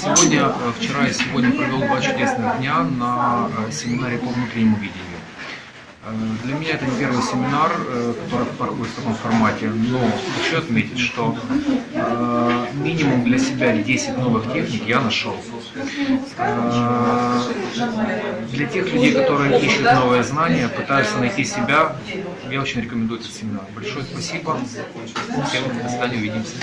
Сегодня, э, вчера и сегодня провел два чудесных дня на э, семинаре по внутреннему видению. Э, для меня это не первый семинар, который проходит в таком формате, но хочу отметить, что минимум для себя 10 новых техник я нашел. Для тех людей, которые ищут новые знания, пытаются найти себя, я очень рекомендую этот семинар. Большое спасибо. Всем до свидания, увидимся.